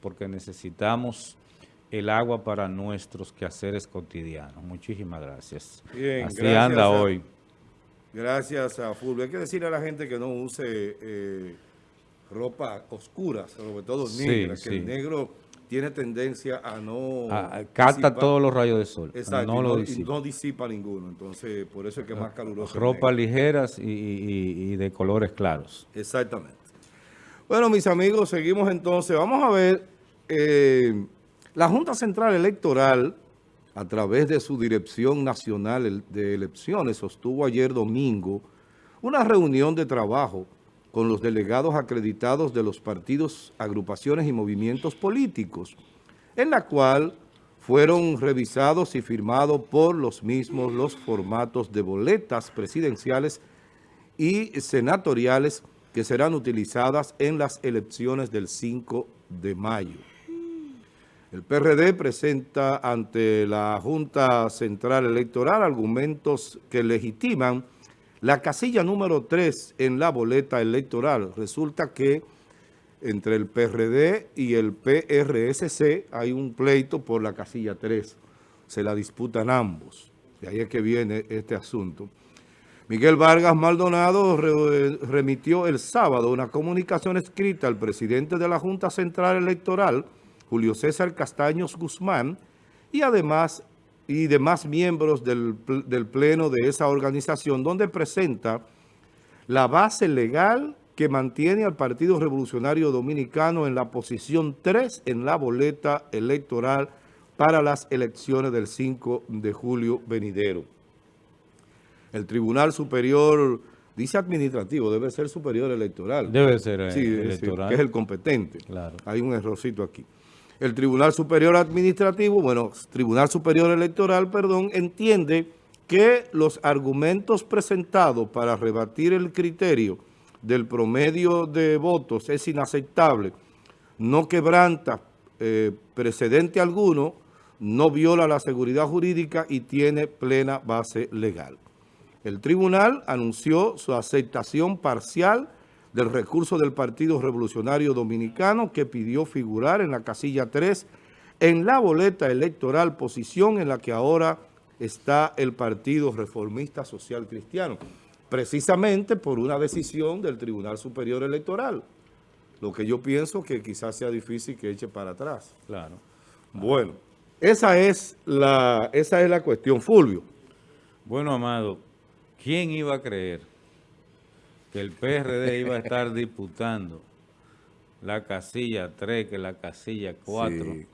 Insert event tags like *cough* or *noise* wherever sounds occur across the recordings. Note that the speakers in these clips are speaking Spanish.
porque necesitamos el agua para nuestros quehaceres cotidianos. Muchísimas gracias. Bien, Así gracias anda a- hoy. Gracias a Fulvio. Hay que decirle a la gente que no use eh, ropa oscura, sobre todo Sí, negra, que sí. el negro tiene tendencia a no... Ah, capta todos los rayos de sol, Exacto, no y lo y disipa. no disipa ninguno. Entonces, por eso es que es más caluroso. Ropa ligeras y, y- y de colores claros. Exactamente. Bueno, mis amigos, seguimos entonces. Vamos a ver, eh, la Junta Central Electoral, a través de su Dirección Nacional de Elecciones, sostuvo ayer domingo una reunión de trabajo con los delegados acreditados de los partidos, agrupaciones y movimientos políticos, en la cual fueron revisados y firmados por los mismos los formatos de boletas presidenciales y senatoriales que serán utilizadas en las elecciones del 5 de mayo. El PRD presenta ante la Junta Central Electoral argumentos que legitiman la casilla número 3 en la boleta electoral. Resulta que entre el PRD y el PRSC hay un pleito por la casilla 3. Se la disputan ambos. De ahí es que viene este asunto. Miguel Vargas Maldonado re- remitió el sábado una comunicación escrita al presidente de la Junta Central Electoral, Julio César Castaños Guzmán, y además y demás miembros del, del pleno de esa organización, donde presenta la base legal que mantiene al Partido Revolucionario Dominicano en la posición 3 en la boleta electoral para las elecciones del 5 de julio venidero. El Tribunal Superior, dice administrativo, debe ser superior electoral. Debe ser eh, Sí, sí, electoral. que es el competente. Claro. Hay un errorcito aquí. El Tribunal Superior Administrativo, bueno, Tribunal Superior Electoral, perdón, entiende que los argumentos presentados para rebatir el criterio del promedio de votos es inaceptable, no quebranta eh, precedente alguno, no viola la seguridad jurídica y tiene plena base legal. El tribunal anunció su aceptación parcial del recurso del Partido Revolucionario Dominicano que pidió figurar en la casilla 3 en la boleta electoral, posición en la que ahora está el Partido Reformista Social Cristiano, precisamente por una decisión del Tribunal Superior Electoral. Lo que yo pienso que quizás sea difícil que eche para atrás. Claro. Bueno, esa es la, esa es la cuestión, Fulvio. Bueno, Amado, ¿quién iba a creer que el PRD iba a estar *laughs* disputando la casilla 3 que la casilla 4? Sí.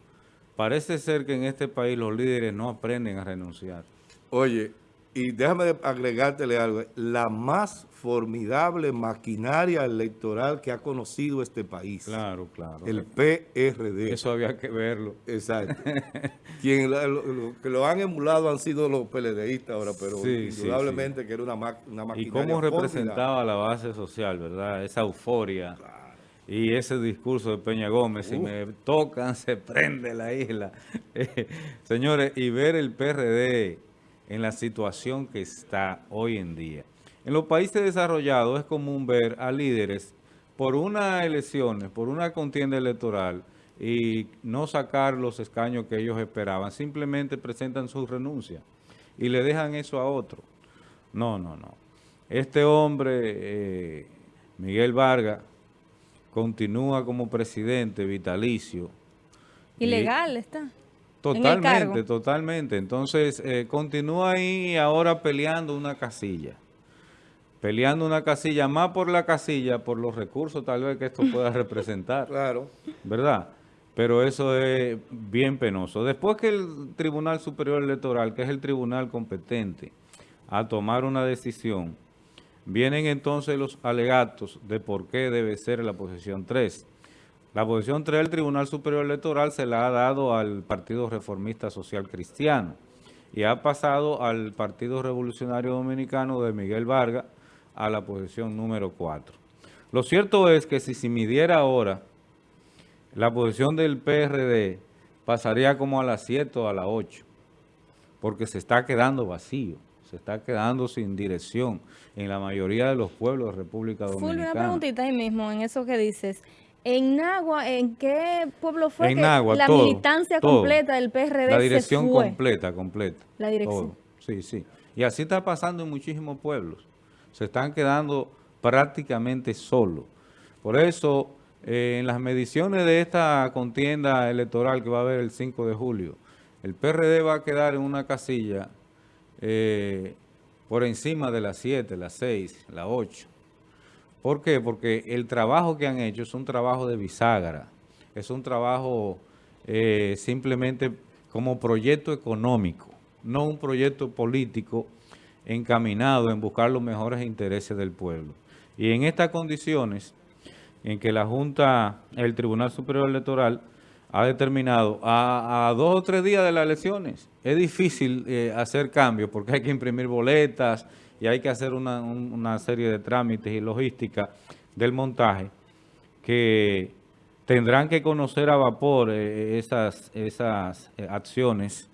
Parece ser que en este país los líderes no aprenden a renunciar. Oye, y déjame agregártele algo, la más formidable maquinaria electoral que ha conocido este país, Claro, claro. el PRD. Eso había que verlo. Exacto. *laughs* Quien lo, que lo han emulado han sido los PLDistas ahora, pero Sí, sí, indudablemente que era una, ma- una Y maquinaria cómo formidable. representaba la base social, ¿verdad? Esa euforia. Y ese discurso de Peña Gómez, si me tocan, se prende la isla. *laughs* Eh, señores, y ver el PRD en la situación que está hoy en día. En los países desarrollados es común ver a líderes por unas elecciones, por una contienda electoral y no sacar los escaños que ellos esperaban. Simplemente presentan su renuncia y le dejan eso a otro. No, no, no. Este hombre, eh, Miguel Vargas, continúa como presidente vitalicio. Ilegal está. En el Totalmente, cargo. totalmente. Entonces, eh, continúa ahí ahora peleando una casilla. Peleando una casilla, más por la casilla, por los recursos tal vez que esto *laughs* pueda representar. Claro. ¿verdad? Pero eso es bien penoso. Después que el Tribunal Superior Electoral, que es el tribunal competente a tomar una decisión, vienen entonces los alegatos de por qué debe ser la posición 3. La posición 3 del Tribunal Superior Electoral se la ha dado al Partido Reformista Social Cristiano y ha pasado al Partido Revolucionario Dominicano de Miguel Vargas a la posición número 4. Lo cierto es que si se midiera ahora la posición del PRD pasaría como a las 7 o a las 8, porque se está quedando vacío, se está quedando sin dirección en la mayoría de los pueblos de República Fulvio, una Dominicana. preguntita ahí mismo en eso que dices. En Nagua, ¿en qué pueblo fue En que Nagua, la todo, militancia todo. completa del PRD La dirección se fue? completa, completa. La dirección. todo. Sí, sí. Y así está pasando en muchísimos pueblos. Se están quedando prácticamente solos. Por eso, eh, en las mediciones de esta contienda electoral que va a haber el 5 de julio, el PRD va a quedar en una casilla eh, por encima de las 7, las 6, las 8. ¿Por qué? Porque el trabajo que han hecho es un trabajo de bisagra, es un trabajo eh, simplemente como proyecto económico, no un proyecto político encaminado en buscar los mejores intereses del pueblo. Y en estas condiciones, en que la Junta, el Tribunal Superior Electoral, ha determinado a, dos o tres días de las elecciones, es difícil eh, hacer cambios porque hay que imprimir boletas y hay que hacer una, un- una serie de trámites y logística del montaje que tendrán que conocer a vapor eh, esas, esas eh, acciones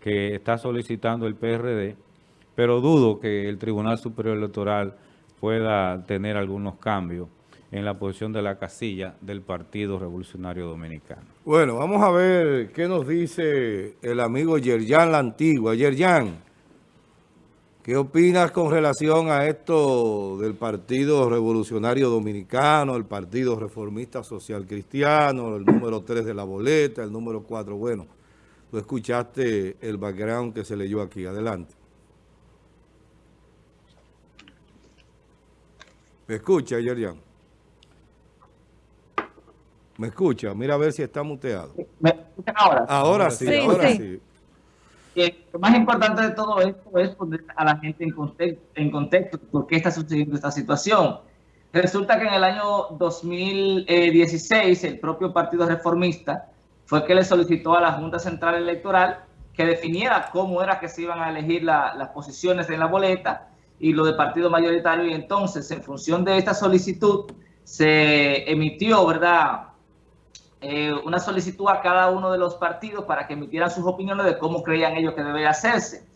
que está solicitando el PRD, pero dudo que el Tribunal Superior Electoral pueda tener algunos cambios en la posición de la casilla del Partido Revolucionario Dominicano. Bueno, vamos a ver qué nos dice el amigo Yerjan La Antigua. Yerjan, ¿qué opinas con relación a esto del Partido Revolucionario Dominicano, el Partido Reformista Social Cristiano, el número 3 de la boleta, el número 4? Bueno, tú escuchaste el background que se leyó aquí. Adelante. ¿Me escucha, Yerjan? ¿Me escucha? Mira a ver si está muteado. ¿Me escuchan ahora? Ahora sí, Sí, ahora sí. sí. Eh, lo más importante de todo esto es poner a la gente en contexto, en contexto por qué está sucediendo esta situación. Resulta que en el año 2016 el propio Partido Reformista fue que le solicitó a la Junta Central Electoral que definiera cómo era que se iban a elegir la- las posiciones en la boleta y lo de partido mayoritario y entonces en función de esta solicitud se emitió, ¿verdad?, eh, una solicitud a cada uno de los partidos para que emitieran sus opiniones de cómo creían ellos que debe hacerse.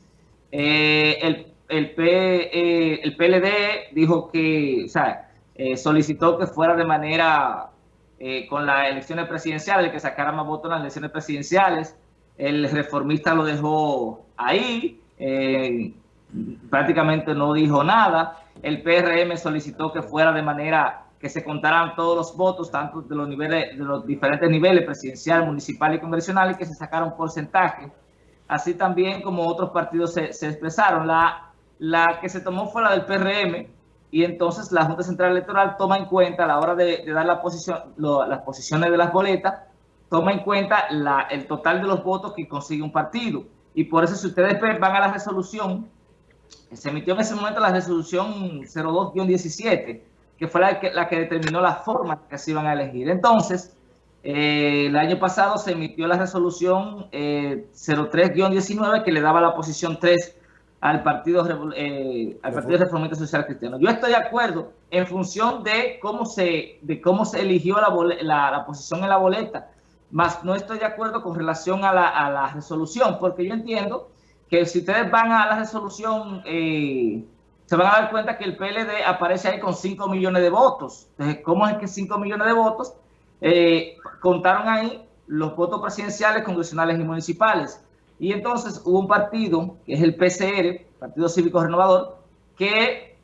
Eh, el, el, P- eh, el PLD dijo que, o sea, eh, solicitó que fuera de manera eh, con las elecciones presidenciales, que sacara más votos en las elecciones presidenciales. El reformista lo dejó ahí, eh, prácticamente no dijo nada. El PRM solicitó que fuera de manera que se contaran todos los votos, tanto de los niveles, de los diferentes niveles, presidencial, municipal y congresional, y que se sacara un porcentaje. Así también como otros partidos se, se expresaron. La, la que se tomó fue la del PRM, y entonces la Junta Central Electoral toma en cuenta a la hora de, de dar la posición, lo- las posiciones de las boletas, toma en cuenta la- el total de los votos que consigue un partido. Y por eso si ustedes van a la resolución, se emitió en ese momento la resolución 02-17, que fue la que, la que determinó la forma que se iban a elegir. Entonces, eh, el año pasado se emitió la resolución eh, 03-19 que le daba la posición 3 al Partido, eh, al Partido Reformista Social Cristiano. Yo estoy de acuerdo en función de cómo se, de cómo se eligió la, la posición en la boleta, más no estoy de acuerdo con relación a la, a la resolución, porque yo entiendo que si ustedes van a la resolución, eh, se van a dar cuenta que el PLD aparece ahí con 5 millones de votos. Entonces, ¿cómo es que 5 millones de votos? Eh, contaron ahí los votos presidenciales, congresionales y municipales. Y entonces hubo un partido, que es el PCR, Partido Cívico Renovador, que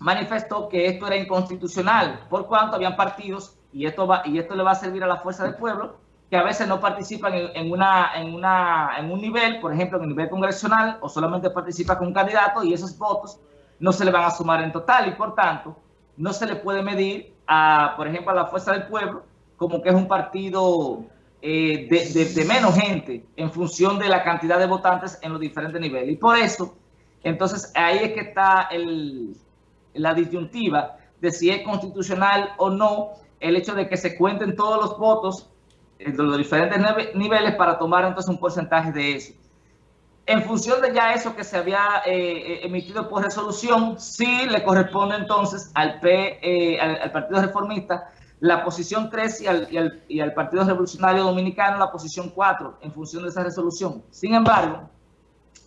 manifestó que esto era inconstitucional, por cuanto habían partidos, y esto, va, y esto le va a servir a la fuerza del pueblo, que a veces no participan en, una, en, una, en un nivel, por ejemplo, en el nivel congresional, o solamente participa con un candidato, y esos votos no se le van a sumar en total, y por tanto, no se le puede medir, a, por ejemplo, a la fuerza del pueblo, como que es un partido eh, de, de- de menos gente en función de la cantidad de votantes en los diferentes niveles. Y por eso, entonces ahí es que está el, la disyuntiva de si es constitucional o no el hecho de que se cuenten todos los votos los diferentes niveles para tomar entonces un porcentaje de eso. En función de ya eso que se había eh, eh, emitido por resolución, sí le corresponde entonces al, P, eh, al, al Partido Reformista la posición 3 y al, y, al, y al Partido Revolucionario Dominicano la posición 4 en función de esa resolución. Sin embargo,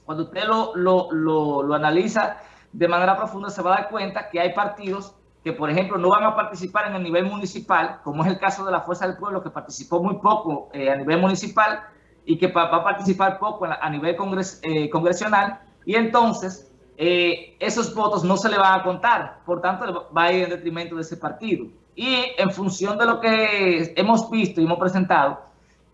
cuando usted lo, lo, lo, lo analiza de manera profunda, se va a dar cuenta que hay partidos que, por ejemplo, no van a participar en el nivel municipal, como es el caso de la Fuerza del Pueblo, que participó muy poco eh, a nivel municipal y que va a participar poco a nivel eh, congresional, y entonces eh, esos votos no se le van a contar, por tanto va a ir en detrimento de ese partido. Y en función de lo que hemos visto y hemos presentado,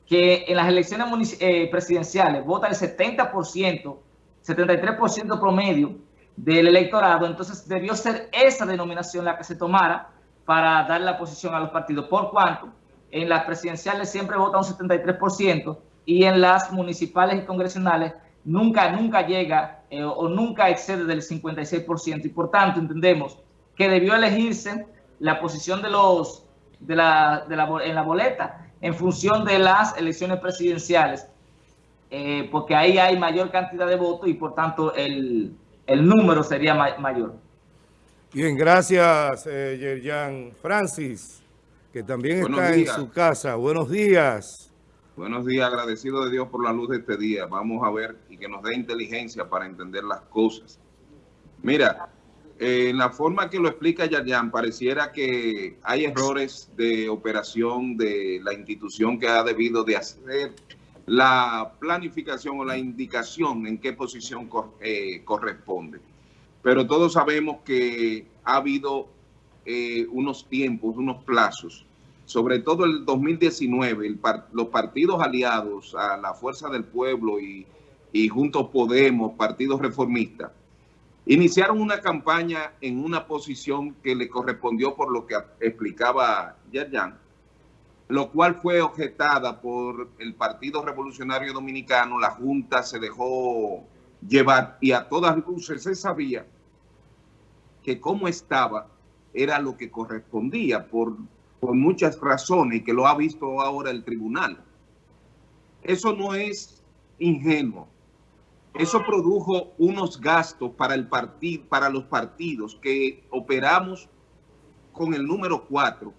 que en las elecciones presidenciales vota el 70%, 73% promedio del electorado, entonces debió ser esa denominación la que se tomara para dar la posición a los partidos, por cuanto en las presidenciales siempre vota un 73% y en las municipales y congresionales nunca, nunca llega eh, o nunca excede del 56% y por tanto entendemos que debió elegirse la posición de los de la, de la, en la boleta en función de las elecciones presidenciales, eh, porque ahí hay mayor cantidad de votos y por tanto el, el número sería mayor. Bien, gracias, eh, Yerjan Francis, que también está en su casa. Buenos días. Buenos días, agradecido de Dios por la luz de este día. Vamos a ver y que nos dé inteligencia para entender las cosas. Mira, eh, en la forma que lo explica Yerjan, pareciera que hay errores de operación de la institución que ha debido de hacer la planificación o la indicación en qué posición eh, corresponde. Pero todos sabemos que ha habido eh, unos tiempos, unos plazos, sobre todo el 2019, los partidos aliados a la Fuerza del Pueblo y, y Juntos Podemos, partidos reformistas, iniciaron una campaña en una posición que le correspondió por lo que explicaba Yerjan, lo cual fue objetada por el Partido Revolucionario Dominicano, la Junta se dejó llevar y a todas luces se sabía que como estaba era lo que correspondía por, por muchas razones que lo ha visto ahora el tribunal. Eso no es ingenuo. Eso produjo unos gastos para, el partido, para los partidos que operamos con el número 4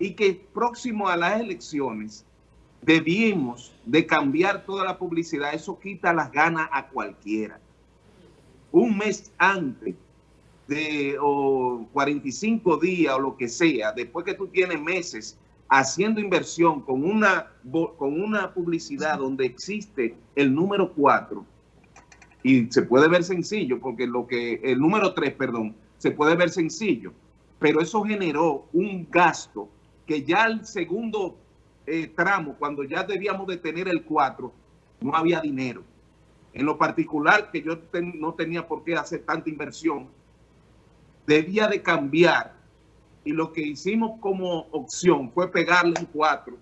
y que próximo a las elecciones debimos de cambiar toda la publicidad. Eso quita las ganas a cualquiera. Un mes antes de o 45 días o lo que sea, después que tú tienes meses haciendo inversión con una, con una publicidad donde existe el número 4 y se puede ver sencillo porque lo que el número 3, perdón, se puede ver sencillo, pero eso generó un gasto que ya el segundo eh, tramo, cuando ya debíamos de tener el 4, no había dinero. En lo particular, que yo no tenía por qué hacer tanta inversión, debía de cambiar. Y lo que hicimos como opción fue pegarle un 4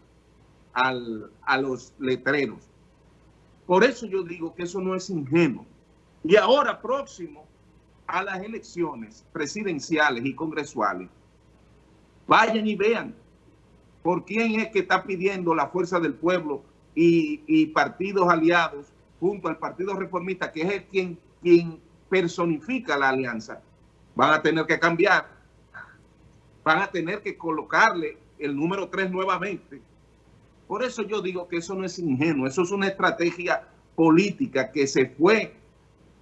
a los letreros. Por eso yo digo que eso no es ingenuo. Y ahora, próximo a las elecciones presidenciales y congresuales, vayan y vean por quién es que está pidiendo la fuerza del pueblo y, partidos aliados junto al Partido Reformista, que es quien, quien personifica la alianza, van a tener que cambiar, van a tener que colocarle el número 3 nuevamente. Por eso yo digo que eso no es ingenuo, eso es una estrategia política que se fue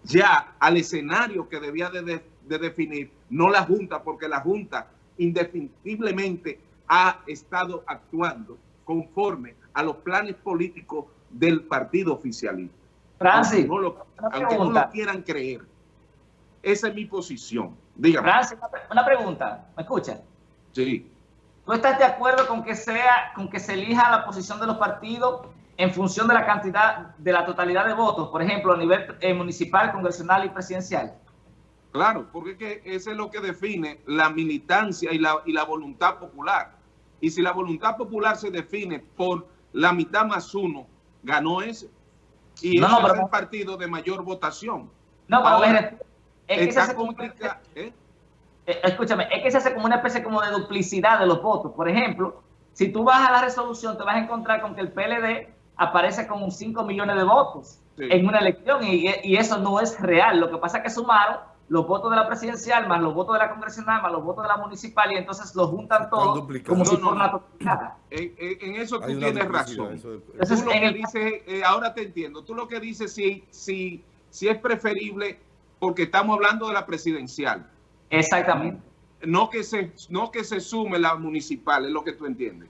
ya al escenario que debía de, de definir, no la Junta, porque la Junta indefectiblemente ha estado actuando conforme a los planes políticos del partido oficialista. Francis, aunque no lo, aunque no lo quieran creer. Esa es mi posición. Dígame. Francis, una pregunta. ¿Me escuchas? Sí. ¿Tú estás de acuerdo con que sea, con que se elija la posición de los partidos en función de la cantidad, de la totalidad de votos, por ejemplo, a nivel eh, municipal, congresional y presidencial? Claro, porque es que eso es lo que define la militancia y la, y la voluntad popular. Y si la voluntad popular se define por la mitad más uno, ganó ese. Y ese es el partido de mayor votación. No, pero Ahora, es que hace como ¿eh? Eh, escúchame, es que se hace como una especie como de duplicidad de los votos. Por ejemplo, si tú vas a la resolución, te vas a encontrar con que el PLD aparece con 5 millones de votos en una elección y, y, eso no es real. Lo que pasa es que sumaron los votos de la presidencial, más los votos de la congresional, más los votos de la municipal, y entonces los juntan todos como si fuera una totalidad. En, eso tú tienes razón. Entonces, tú lo que dices, eh, ahora te entiendo, tú lo que dices si, si, si es preferible, porque estamos hablando de la presidencial. Exactamente. no que se, no que se sume la municipal, es lo que tú entiendes.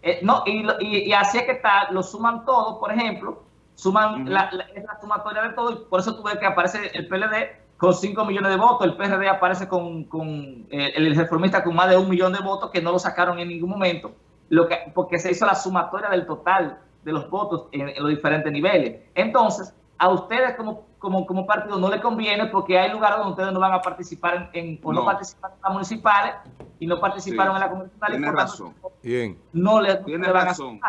Eh, no, y, lo- y- y así es que está, lo suman todo, por ejemplo, suman la, la- es la sumatoria de todo, y por eso tú ves que aparece el PLD con 5 millones de votos, el PRD aparece con, con eh, el reformista con más de un millón de votos que no lo sacaron en ningún momento, lo que, porque se hizo la sumatoria del total de los votos en, en los diferentes niveles. Entonces, a ustedes como, como, como partido no les conviene porque hay lugares donde ustedes no van a participar en, en- o no, No. participan en las municipales y no participaron Sí, en la por tanto, razón. Bien. no le, no Tienes le van a razón.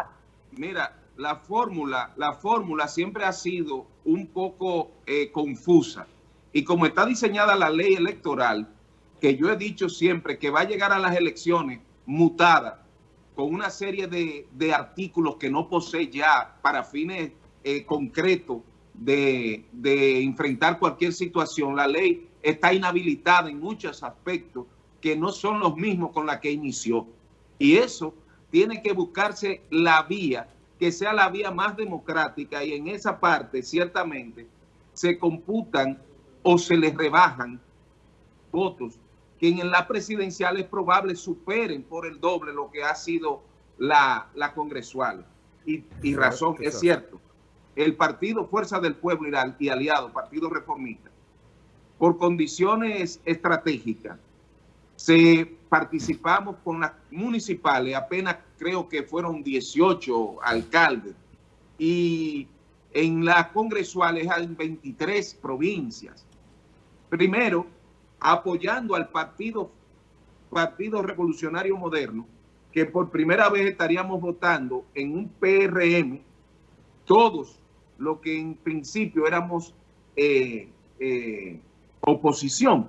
Mira, la fórmula, la fórmula siempre ha sido un poco eh, confusa. Y como está diseñada la ley electoral, que yo he dicho siempre que va a llegar a las elecciones mutada, con una serie de, de artículos que no posee ya para fines eh, concretos de, de enfrentar cualquier situación, la ley está inhabilitada en muchos aspectos que no son los mismos con la que inició. Y eso tiene que buscarse la vía que sea la vía más democrática y en esa parte ciertamente se computan o se les rebajan votos que en la presidencial es probable superen por el doble lo que ha sido la, la congresual. Y, y razón, es cierto. El partido Fuerza del Pueblo y aliado, Partido Reformista, por condiciones estratégicas, se participamos con las municipales, apenas creo que fueron 18 alcaldes, y en las congresuales hay 23 provincias. Primero, apoyando al partido, partido Revolucionario Moderno, que por primera vez estaríamos votando en un PRM, todos lo que en principio éramos eh, eh, oposición.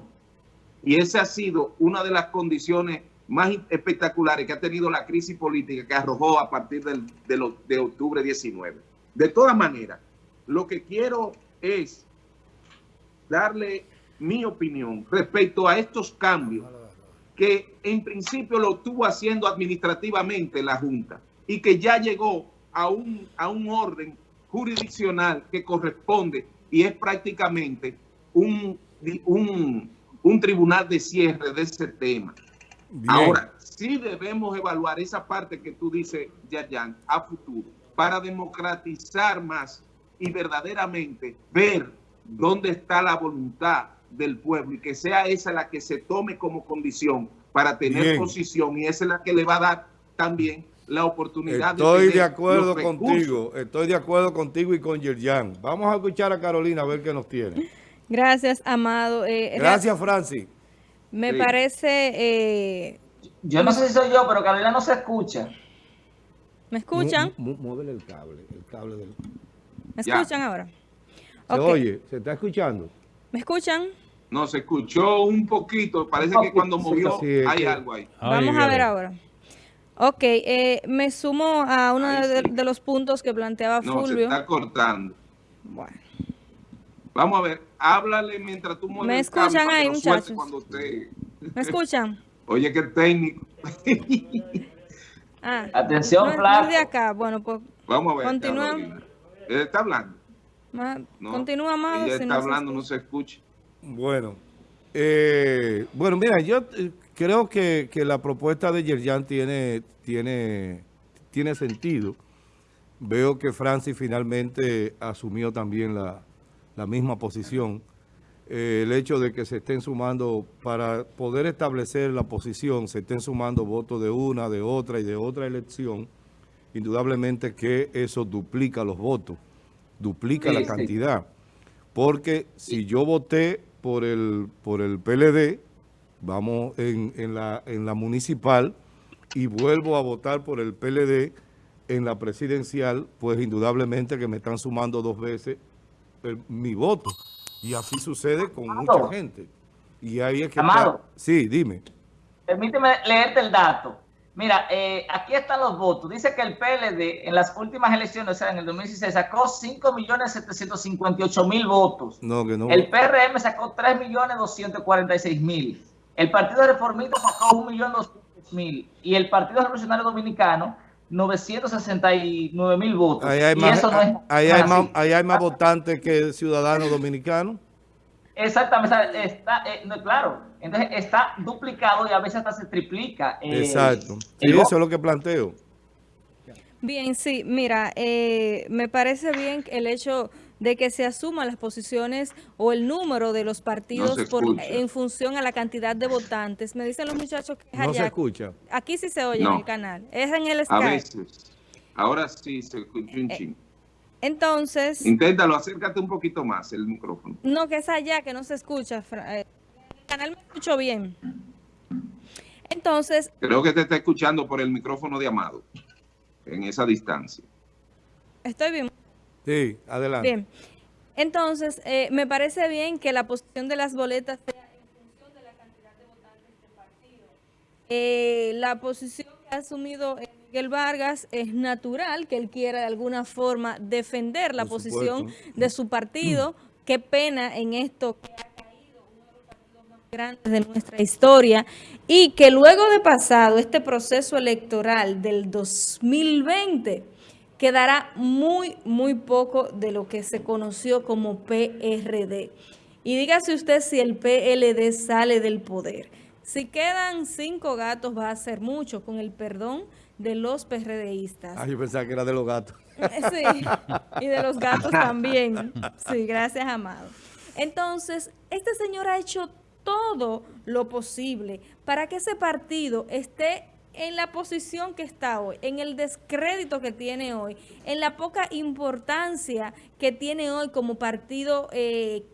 Y esa ha sido una de las condiciones más espectaculares que ha tenido la crisis política que arrojó a partir del, de, lo- de octubre 19. De todas maneras, lo que quiero es darle mi opinión respecto a estos cambios que en principio lo estuvo haciendo administrativamente la Junta y que ya llegó a un, a un orden jurisdiccional que corresponde y es prácticamente un, un, un tribunal de cierre de ese tema. Bien. Ahora, sí debemos evaluar esa parte que tú dices, Yayan, a futuro, para democratizar más y verdaderamente ver dónde está la voluntad del pueblo y que sea esa la que se tome como condición para tener Bien. posición y esa es la que le va a dar también la oportunidad Estoy de acuerdo los recursos. contigo, estoy de acuerdo contigo y con Yerjan. Vamos a escuchar a Carolina a ver qué nos tiene. Gracias, Amado. Eh, Gracias, Francis. Me Sí. parece... eh, Yo no sé si soy yo, pero Carolina no se escucha. ¿Me escuchan? Muévele el cable, el cable del... ¿Me Ya. escuchan ahora? Se oye, ¿se está escuchando? ¿Me escuchan? No, se escuchó un poquito, parece Un que cuando movió sí, hay que- algo ahí. Vamos a ver ahora. Ok, eh, me sumo a uno de, sí. de los puntos que planteaba No, se Fulvio. está cortando. Bueno, Vamos a ver, háblale mientras tú mueves ¿Me escuchan ahí, muchachos? Usted... ¿me escuchan? *laughs* Oye, qué técnico. *laughs* Ah, Atención, no, de acá. Bueno, pues Vamos a ver. Continúa. Está hablando. ma- No, continúa, Amado. Ella si está no se hablando, no se escucha. Bueno, eh, bueno, mira, yo eh, creo que, que la propuesta de Yerjan tiene, tiene, tiene sentido. Veo que Francis finalmente asumió también la, la misma posición. Eh, el hecho de que se estén sumando, para poder establecer la posición, se estén sumando votos de una, de otra y de otra elección, indudablemente que eso duplica los votos, duplica Sí, la sí. cantidad. Porque si yo voté por el, por el PLD, vamos en, en la, en la municipal, y vuelvo a votar por el PLD en la presidencial, pues indudablemente que me están sumando dos veces el- mi voto. Y así sucede con Amado. mucha gente. Y ahí es que Amado. está- Sí, dime. Permíteme leerte el dato. Mira, eh, aquí están los votos. Dice que el PLD en las últimas elecciones, o sea, en el 2016, sacó 5.758.000 votos. No, que no. El PRM sacó 3.246.000. El Partido Reformista sacó 1.200.000. Y el Partido Revolucionario Dominicano, 969.000 votos. Ahí hay y más, eso no es ahí hay así. más, ahí hay más votantes que ciudadanos dominicanos. Exactamente, está, eh, no, claro, entonces está duplicado y a veces hasta se triplica. eh, Exacto. Sí, el eso es lo que planteo. Bien, sí, mira, eh, me parece bien el hecho de que se asuman las posiciones o el número de los partidos por, en función a la cantidad de votantes. Me dicen los muchachos que es No se allá. escucha. Aquí sí se oye en el canal. Es en el A Skype. veces. Ahora sí se escucha Eh, un chin. Entonces, Inténtalo, acércate un poquito más el micrófono. no que es allá, que no se escucha. Eh, el canal me escucho bien. Entonces, Creo que te está escuchando por el micrófono de Amado, en esa distancia. estoy bien. Sí, adelante. Bien. Entonces, eh, me parece bien que la posición de las boletas sea en función de la cantidad de votantes del partido. Eh, la posición que ha asumido eh, Miguel Vargas es natural que él quiera de alguna forma defender la Por posición supuesto. de su partido. *clears throat* Qué pena en esto que ha caído uno de los partidos más grandes de nuestra historia y que luego de pasado este proceso electoral del 2020 quedará muy, muy poco de lo que se conoció como PRD. Y dígase usted si el PLD sale del poder. Si quedan cinco gatos va a ser mucho, con el perdón de los PRDistas. Ah, yo pensaba que era de los gatos. Sí, y de los gatos también. Sí, gracias, Amado. Entonces, este señor ha hecho todo lo posible para que ese partido esté en la posición que está hoy, en el descrédito que tiene hoy, en la poca importancia que tiene hoy como partido eh,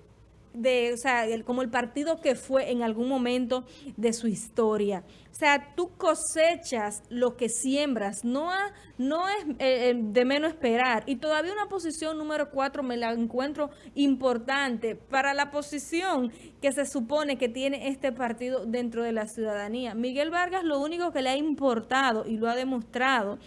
de, o sea, el- como el partido que fue en algún momento de su historia. O sea, tú cosechas lo que siembras, no, ha- no es eh, eh, de menos esperar. Y todavía una posición número cuatro me la encuentro importante para la posición que se supone que tiene este partido dentro de la ciudadanía. Miguel Vargas lo único que le ha importado y lo ha demostrado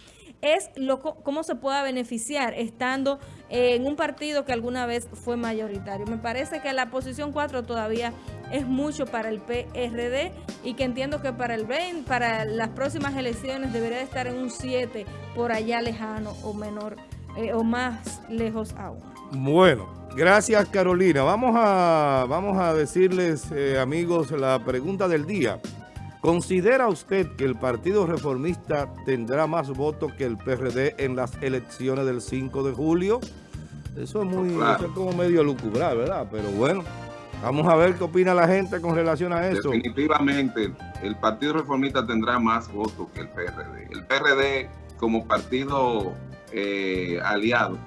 es lo, cómo se pueda beneficiar estando en un partido que alguna vez fue mayoritario. Me parece que la posición 4 todavía es mucho para el PRD y que entiendo que para el 20, para las próximas elecciones debería de estar en un 7 por allá lejano o menor eh, o más lejos aún. Bueno, gracias Carolina. Vamos a, vamos a decirles, eh, amigos, la pregunta del día. ¿Considera usted que el Partido Reformista tendrá más votos que el PRD en las elecciones del 5 de julio? Eso es muy, Claro. eso es como medio lucubrar, ¿verdad? Pero bueno, vamos a ver qué opina la gente con relación a eso. Definitivamente, el Partido Reformista tendrá más votos que el PRD. El PRD, como partido eh, aliado,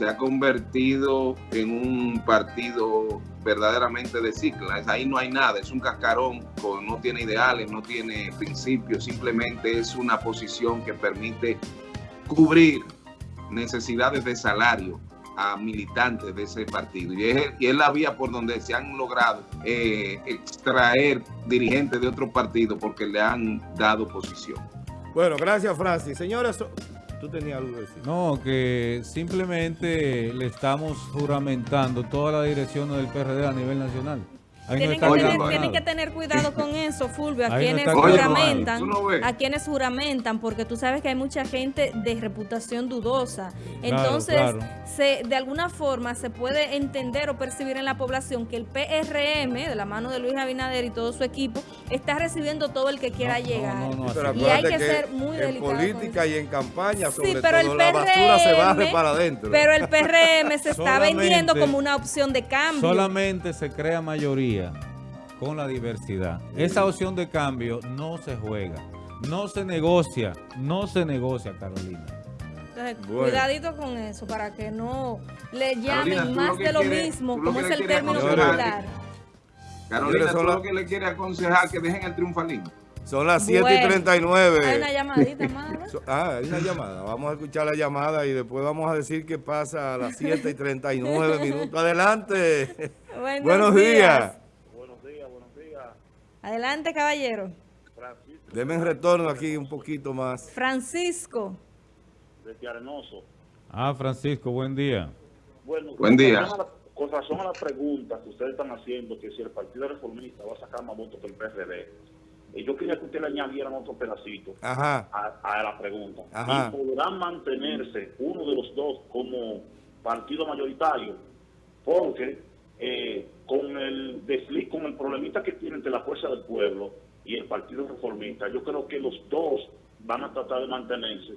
se ha convertido en un partido verdaderamente de cicla. Es- Ahí no hay nada, es un cascarón, no tiene ideales, no tiene principios, simplemente es una posición que permite cubrir necesidades de salario a militantes de ese partido. Y es, la vía por donde se han logrado eh, extraer dirigentes de otro partido porque le han dado posición. Bueno, gracias Francis. Señores, tú tenías algo decir. No, que simplemente le estamos juramentando toda la dirección del PRD a nivel nacional. No Tienen que, tener, claro tienen nada. que tener cuidado con eso, Fulvio, a Ahí quienes juramentan, a quienes juramentan, porque tú sabes que hay mucha gente de reputación dudosa. Entonces, claro. Se, de alguna forma se puede entender o percibir en la población que el PRM, de la mano de Luis Abinader y todo su equipo, está recibiendo todo el que quiera No, llegar. Y hay que ser muy en delicado política y en campaña, sobre Sí, pero el todo, la basura se barre PRM, para adentro. Pero el PRM se está vendiendo como una opción de cambio. Solamente se crea mayoría con la diversidad. Esa opción de cambio no se juega, no se negocia, no se negocia, Carolina. Entonces, Bueno. cuidadito con eso para que no le llamen Carolina, más lo de lo quieres- mismo, lo como es el término popular. Carolina, Señores, tú son la- lo que le quiere aconsejar que dejen el triunfalismo. Son las 7 y Bueno, 39. Hay una llamadita *laughs* más. Ah, hay una llamada. Vamos a escuchar la llamada y después vamos a decir qué pasa a las 7 y 39 *laughs* minutos. Adelante. Buenos Buenos días. Buenos días, buenos días. Adelante, caballero. Francisco Deme en retorno aquí un poquito más. Francisco. desde Arenoso. Ah, Francisco, buen día. Bueno, Buen día. Con razón, a la, con razón a la pregunta que ustedes están haciendo, que si el Partido Reformista va a sacar más votos que el PRD, yo quería que ustedes le añadieran otro pedacito Ajá. a, a la pregunta. Ajá. Y podrán mantenerse uno de los dos como partido mayoritario, porque eh, con el desliz, con el problemita que tiene entre la Fuerza del Pueblo y el Partido Reformista, yo creo que los dos van a tratar de mantenerse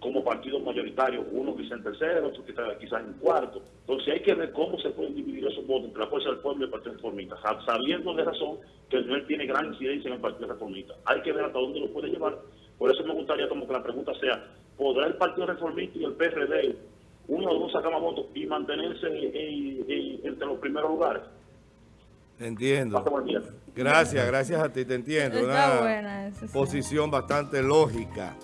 como partidos mayoritarios, uno quizá en tercero, otro quizá, en cuarto. Entonces hay que ver cómo se pueden dividir esos votos entre la Fuerza del Pueblo y el Partido Reformista, sab- sabiendo de razón que él tiene gran incidencia en el Partido Reformista. Hay que ver hasta dónde lo puede llevar. Por eso me gustaría como que la pregunta sea, ¿podrá el Partido Reformista y el PRD, uno o dos votos y mantenerse en- en- entre los primeros lugares? Entiendo. Gracias, gracias a ti, te entiendo. Está Una buena esa, sí. posición bastante lógica.